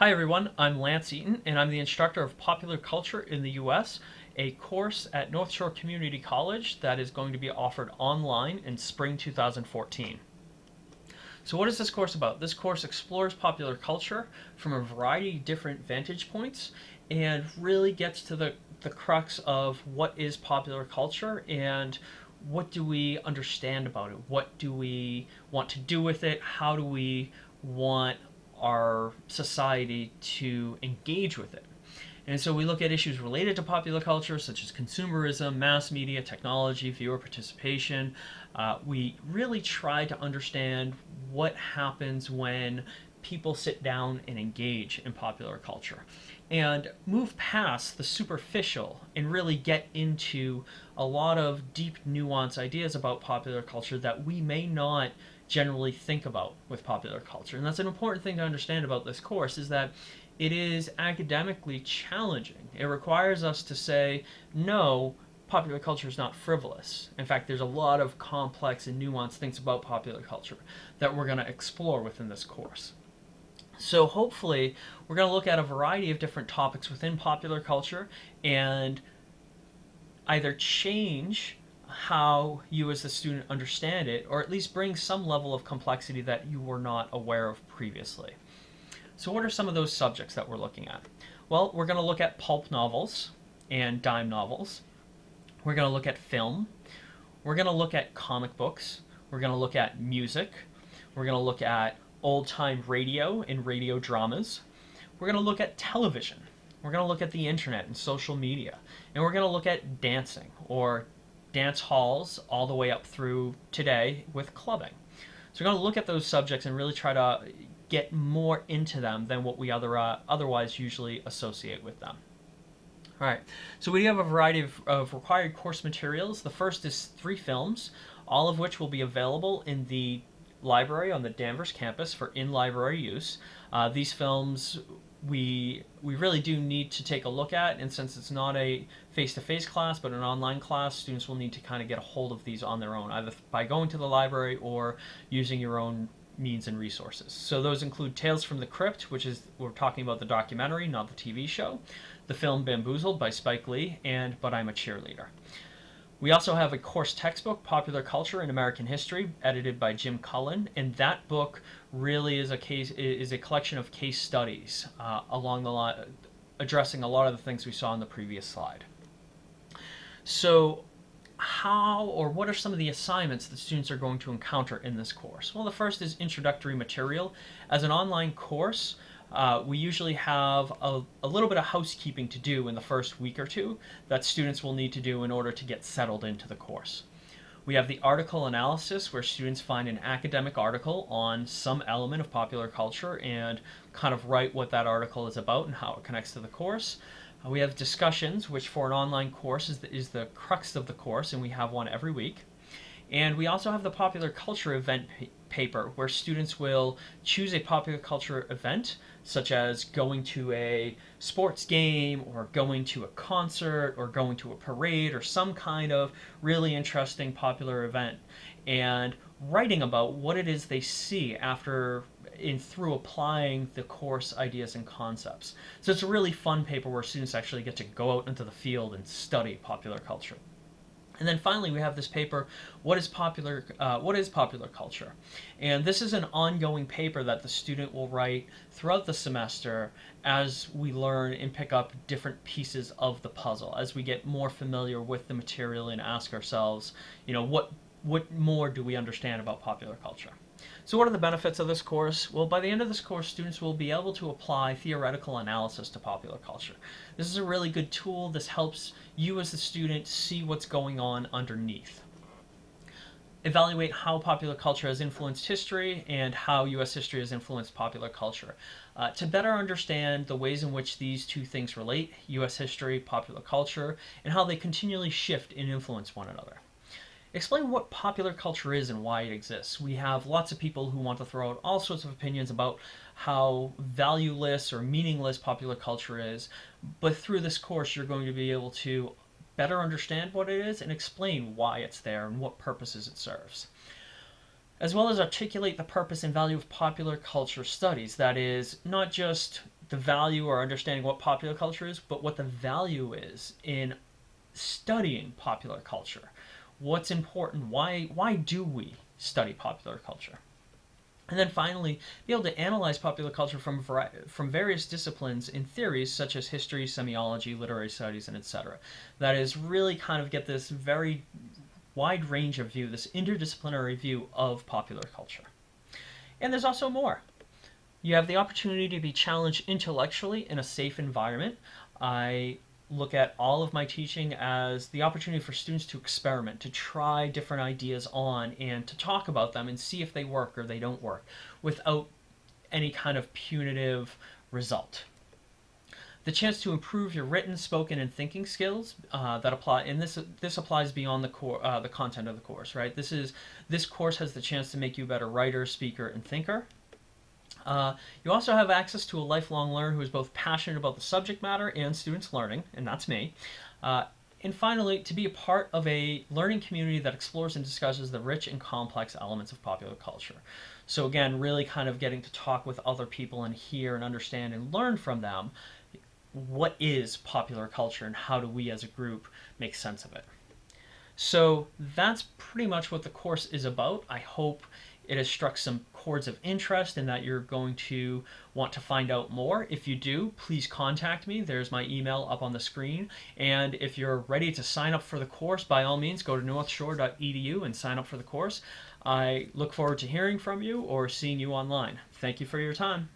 Hi everyone, I'm Lance Eaton and I'm the instructor of popular culture in the US, a course at North Shore Community College that is going to be offered online in spring 2014. So what is this course about? This course explores popular culture from a variety of different vantage points and really gets to the, the crux of what is popular culture and what do we understand about it? What do we want to do with it? How do we want our society to engage with it. And so we look at issues related to popular culture, such as consumerism, mass media, technology, viewer participation. Uh, we really try to understand what happens when people sit down and engage in popular culture and move past the superficial and really get into a lot of deep nuance ideas about popular culture that we may not generally think about with popular culture. And that's an important thing to understand about this course is that it is academically challenging. It requires us to say, no, popular culture is not frivolous. In fact, there's a lot of complex and nuanced things about popular culture that we're going to explore within this course. So hopefully we're going to look at a variety of different topics within popular culture and either change how you as the student understand it or at least bring some level of complexity that you were not aware of previously. So what are some of those subjects that we're looking at? Well, we're going to look at pulp novels and dime novels. We're going to look at film. We're going to look at comic books. We're going to look at music. We're going to look at old-time radio and radio dramas. We're going to look at television. We're going to look at the internet and social media. And we're going to look at dancing or dance halls all the way up through today with clubbing. So we're going to look at those subjects and really try to get more into them than what we other, uh, otherwise usually associate with them. All right, so we have a variety of, of, required course materials. The first is three films, all of which will be available in the library on the Danvers campus for in-library use. Uh, these films we we really do need to take a look at and since it's not a face-to-face -face class but an online class students will need to kind of get a hold of these on their own either by going to the library or using your own means and resources. So those include Tales from the Crypt which is we're talking about the documentary not the TV show the film Bamboozled by Spike Lee and But I'm a Cheerleader we also have a course textbook, Popular Culture in American History, edited by Jim Cullen, and that book really is a case is a collection of case studies uh, along the line, addressing a lot of the things we saw in the previous slide. So how or what are some of the assignments that students are going to encounter in this course? Well, the first is introductory material. As an online course, uh, we usually have a, a, little bit of housekeeping to do in the first week or two that students will need to do in order to get settled into the course. We have the article analysis where students find an academic article on some element of popular culture and kind of write what that article is about and how it connects to the course. Uh, we have discussions, which for an online course is the, is the crux of the course, and we have one every week. And we also have the popular culture event paper where students will choose a popular culture event such as going to a sports game or going to a concert or going to a parade or some kind of really interesting popular event and writing about what it is they see after in through applying the course ideas and concepts. So it's a really fun paper where students actually get to go out into the field and study popular culture. And then finally, we have this paper, what is popular, uh, what is popular culture? And this is an ongoing paper that the student will write throughout the semester as we learn and pick up different pieces of the puzzle, as we get more familiar with the material and ask ourselves, you know, what, what more do we understand about popular culture? So what are the benefits of this course? Well, by the end of this course, students will be able to apply theoretical analysis to popular culture. This is a really good tool. This helps you as the student see what's going on underneath. Evaluate how popular culture has influenced history and how U.S. history has influenced popular culture. Uh, to better understand the ways in which these two things relate, U.S. history, popular culture, and how they continually shift and influence one another. Explain what popular culture is and why it exists. We have lots of people who want to throw out all sorts of opinions about how valueless or meaningless popular culture is, but through this course you're going to be able to better understand what it is and explain why it's there and what purposes it serves. As well as articulate the purpose and value of popular culture studies, that is, not just the value or understanding what popular culture is, but what the value is in studying popular culture. What's important? Why why do we study popular culture? And then finally, be able to analyze popular culture from from various disciplines in theories such as history, semiology, literary studies, and etc. That is really kind of get this very wide range of view, this interdisciplinary view of popular culture. And there's also more. You have the opportunity to be challenged intellectually in a safe environment. I look at all of my teaching as the opportunity for students to experiment, to try different ideas on, and to talk about them and see if they work or they don't work without any kind of punitive result. The chance to improve your written, spoken, and thinking skills uh, that apply, and this this applies beyond the core, uh, the content of the course, right? This is this course has the chance to make you a better writer, speaker, and thinker. Uh, you also have access to a lifelong learner who is both passionate about the subject matter and students learning, and that's me. Uh, and finally, to be a part of a learning community that explores and discusses the rich and complex elements of popular culture. So again, really kind of getting to talk with other people and hear and understand and learn from them what is popular culture and how do we as a group make sense of it. So that's pretty much what the course is about. I hope it has struck some chords of interest and that you're going to want to find out more. If you do, please contact me. There's my email up on the screen. And if you're ready to sign up for the course, by all means, go to northshore.edu and sign up for the course. I look forward to hearing from you or seeing you online. Thank you for your time.